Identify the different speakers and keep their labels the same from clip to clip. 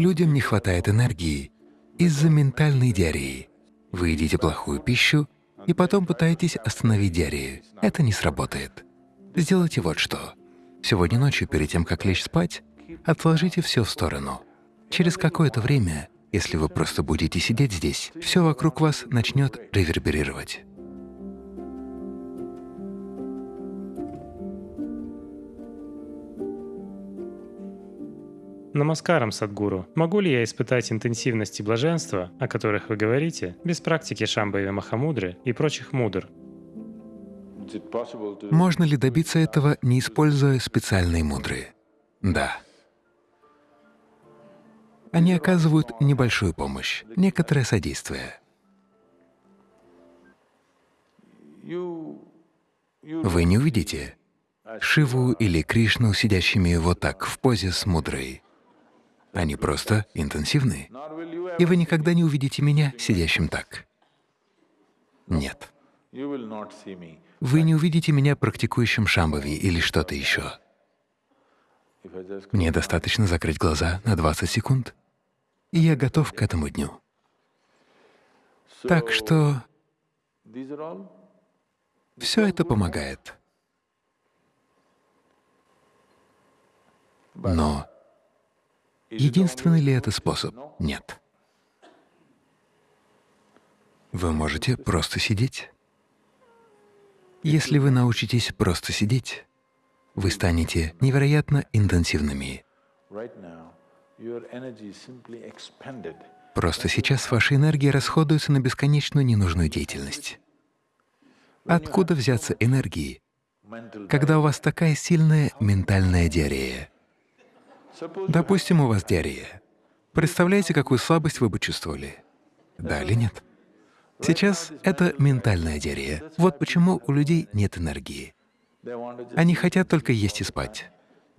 Speaker 1: Людям не хватает энергии из-за ментальной диареи. Вы едите плохую пищу и потом пытаетесь остановить диарею. Это не сработает. Сделайте вот что. Сегодня ночью, перед тем, как лечь спать, отложите все в сторону. Через какое-то время, если вы просто будете сидеть здесь, все вокруг вас начнет реверберировать.
Speaker 2: Намаскарам, Садгуру. Могу ли я испытать интенсивности блаженства, о которых вы говорите, без практики Шамбави Махамудры и прочих мудр?
Speaker 1: Можно ли добиться этого, не используя специальные мудры? Да. Они оказывают небольшую помощь, некоторое содействие. Вы не увидите Шиву или Кришну, сидящими вот так, в позе с мудрой. Они просто интенсивны. И вы никогда не увидите меня сидящим так. Нет. Вы не увидите меня практикующим шамбави или что-то еще. Мне достаточно закрыть глаза на 20 секунд, и я готов к этому дню. Так что все это помогает. Но единственный ли это способ? Нет. Вы можете просто сидеть. Если вы научитесь просто сидеть, вы станете невероятно интенсивными. Просто сейчас ваша энергия расходуется на бесконечную ненужную деятельность. Откуда взяться энергии, когда у вас такая сильная ментальная диарея? Допустим, у вас диарея. Представляете, какую слабость вы бы чувствовали? Да или нет? Сейчас это ментальная диарея. Вот почему у людей нет энергии. Они хотят только есть и спать,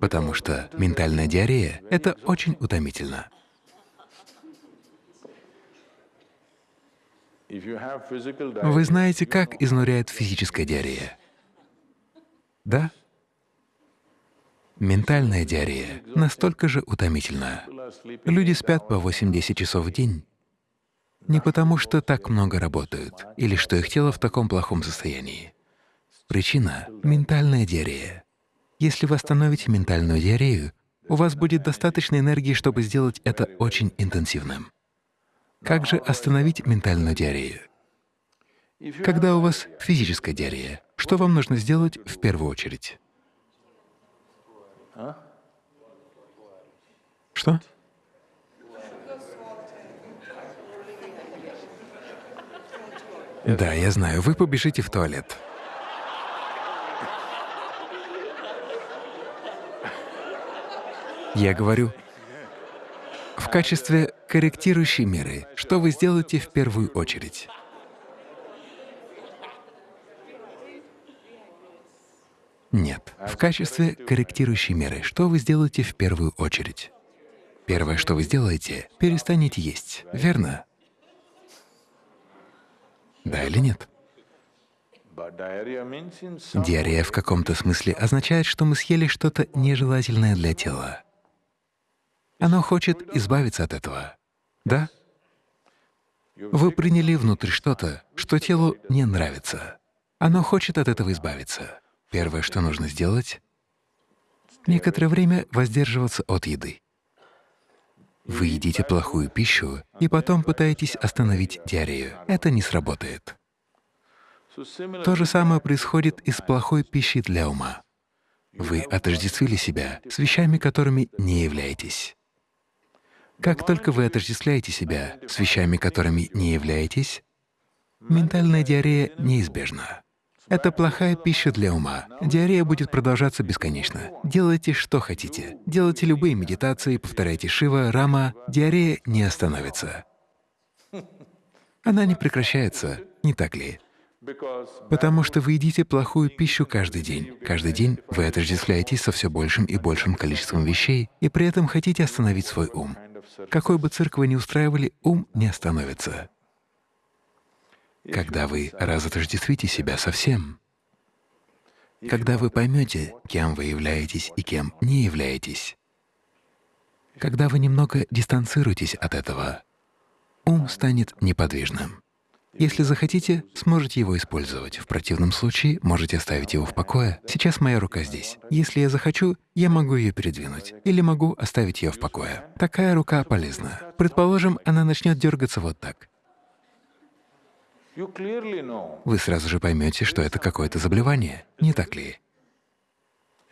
Speaker 1: потому что ментальная диарея — это очень утомительно. Вы знаете, как изнуряет физическая диарея? Да? Ментальная диарея настолько же утомительна. Люди спят по 8-10 часов в день, не потому, что так много работают или что их тело в таком плохом состоянии. Причина — ментальная диарея. Если вы остановите ментальную диарею, у вас будет достаточно энергии, чтобы сделать это очень интенсивным. Как же остановить ментальную диарею? Когда у вас физическая диарея, что вам нужно сделать в первую очередь? Что? Да, я знаю, вы побежите в туалет. Я говорю, в качестве корректирующей меры, что вы сделаете в первую очередь? Нет. В качестве корректирующей меры, что вы сделаете в первую очередь? Первое, что вы сделаете, перестанете есть, верно? Да или нет? Диарея в каком-то смысле означает, что мы съели что-то нежелательное для тела. Оно хочет избавиться от этого. Да? Вы приняли внутрь что-то, что телу не нравится. Оно хочет от этого избавиться. Первое, что нужно сделать — некоторое время воздерживаться от еды. Вы едите плохую пищу и потом пытаетесь остановить диарею. Это не сработает. То же самое происходит и с плохой пищей для ума. Вы отождествили себя с вещами, которыми не являетесь. Как только вы отождествляете себя с вещами, которыми не являетесь, ментальная диарея неизбежна. Это плохая пища для ума. Диарея будет продолжаться бесконечно. Делайте, что хотите. Делайте любые медитации, повторяйте Шива, Рама. Диарея не остановится. Она не прекращается, не так ли? Потому что вы едите плохую пищу каждый день. Каждый день вы отождествляетесь со все большим и большим количеством вещей, и при этом хотите остановить свой ум. Какой бы цирк вы ни устраивали, ум не остановится когда вы разотождествите себя со всем, когда вы поймете, кем вы являетесь и кем не являетесь, Когда вы немного дистанцируетесь от этого, ум станет неподвижным. Если захотите, сможете его использовать. В противном случае можете оставить его в покое. Сейчас моя рука здесь. Если я захочу, я могу ее передвинуть. Или могу оставить ее в покое. Такая рука полезна. Предположим, она начнет дергаться вот так. Вы сразу же поймете, что это какое-то заболевание, не так ли?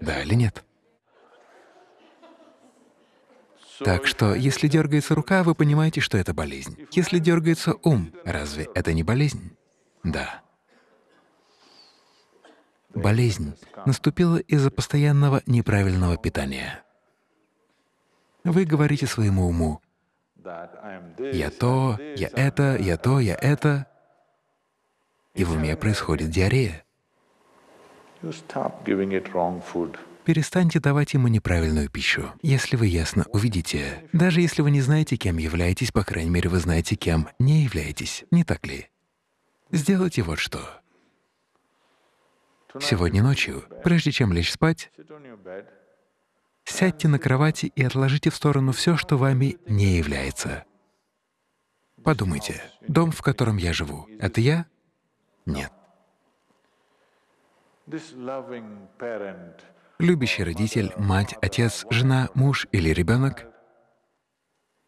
Speaker 1: Да или нет? Так что, если дергается рука, вы понимаете, что это болезнь. Если дергается ум, разве это не болезнь? Да. Болезнь наступила из-за постоянного неправильного питания. Вы говорите своему уму, «Я то, я это, я то, я это», и в уме происходит диарея. Перестаньте давать ему неправильную пищу. Если вы ясно увидите, даже если вы не знаете, кем являетесь, по крайней мере, вы знаете, кем не являетесь, не так ли? Сделайте вот что. Сегодня ночью, прежде чем лечь спать, сядьте на кровати и отложите в сторону все, что вами не является. Подумайте, дом, в котором я живу, — это я? Нет. Любящий родитель, мать, отец, жена, муж или ребенок —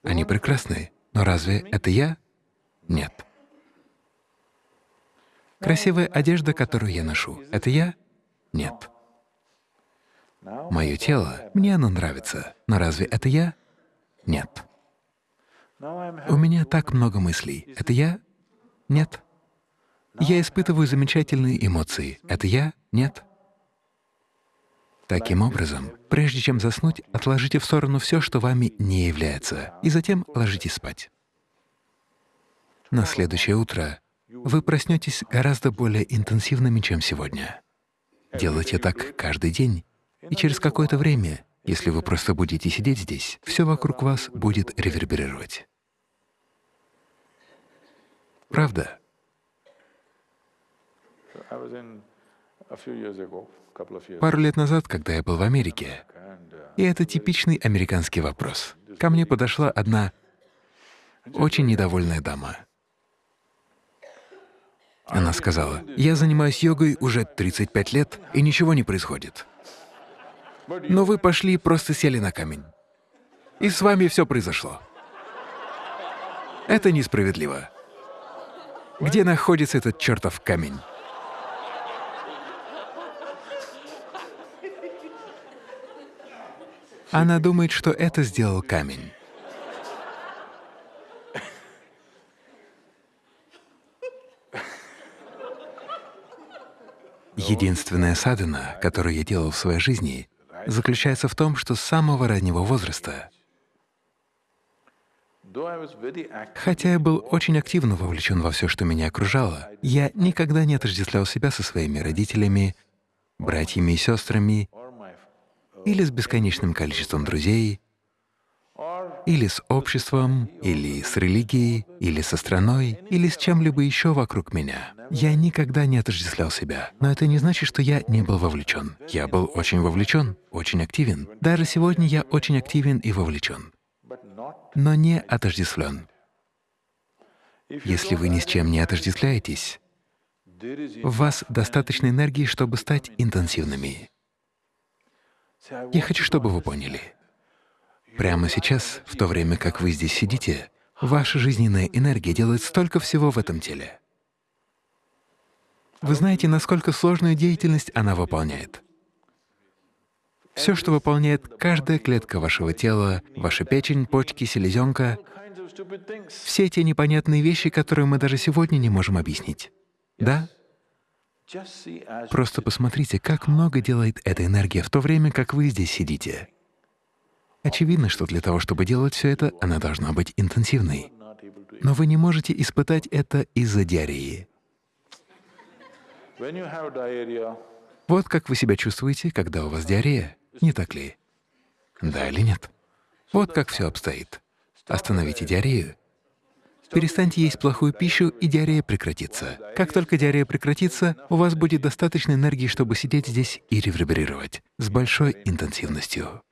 Speaker 1: они прекрасны, но разве это я? Нет. Красивая одежда, которую я ношу — это я? Нет. Мое тело, мне оно нравится, но разве это я? Нет. У меня так много мыслей. Это я? Нет. Я испытываю замечательные эмоции. Это я? Нет. Таким образом, прежде чем заснуть, отложите в сторону все, что вами не является, и затем ложитесь спать. На следующее утро вы проснетесь гораздо более интенсивными, чем сегодня. Делайте так каждый день, и через какое-то время, если вы просто будете сидеть здесь, все вокруг вас будет реверберировать. Правда? Пару лет назад, когда я был в Америке, и это типичный американский вопрос, ко мне подошла одна очень недовольная дама. Она сказала, «Я занимаюсь йогой уже 35 лет, и ничего не происходит. Но вы пошли и просто сели на камень. И с вами все произошло. Это несправедливо. Где находится этот чертов камень?» Она думает, что это сделал камень. Единственная садхана, которую я делал в своей жизни, заключается в том, что с самого раннего возраста, хотя я был очень активно вовлечен во все, что меня окружало, я никогда не отождествлял себя со своими родителями, братьями и сестрами или с бесконечным количеством друзей, или с обществом, или с религией, или со страной, или с чем-либо еще вокруг меня. Я никогда не отождествлял себя, но это не значит, что я не был вовлечен. Я был очень вовлечен, очень активен. Даже сегодня я очень активен и вовлечен, но не отождествлен. Если вы ни с чем не отождествляетесь, в вас достаточно энергии, чтобы стать интенсивными. Я хочу, чтобы вы поняли. Прямо сейчас, в то время как вы здесь сидите, ваша жизненная энергия делает столько всего в этом теле. Вы знаете, насколько сложную деятельность она выполняет. Все, что выполняет каждая клетка вашего тела, ваша печень, почки, селезенка, все те непонятные вещи, которые мы даже сегодня не можем объяснить. Да? Просто посмотрите, как много делает эта энергия в то время, как вы здесь сидите. Очевидно, что для того, чтобы делать все это, она должна быть интенсивной. Но вы не можете испытать это из-за диареи. Вот как вы себя чувствуете, когда у вас диарея, не так ли? Да или нет? Вот как все обстоит. Остановите диарею, Перестаньте есть плохую пищу, и диарея прекратится. Как только диарея прекратится, у вас будет достаточно энергии, чтобы сидеть здесь и реверберировать с большой интенсивностью.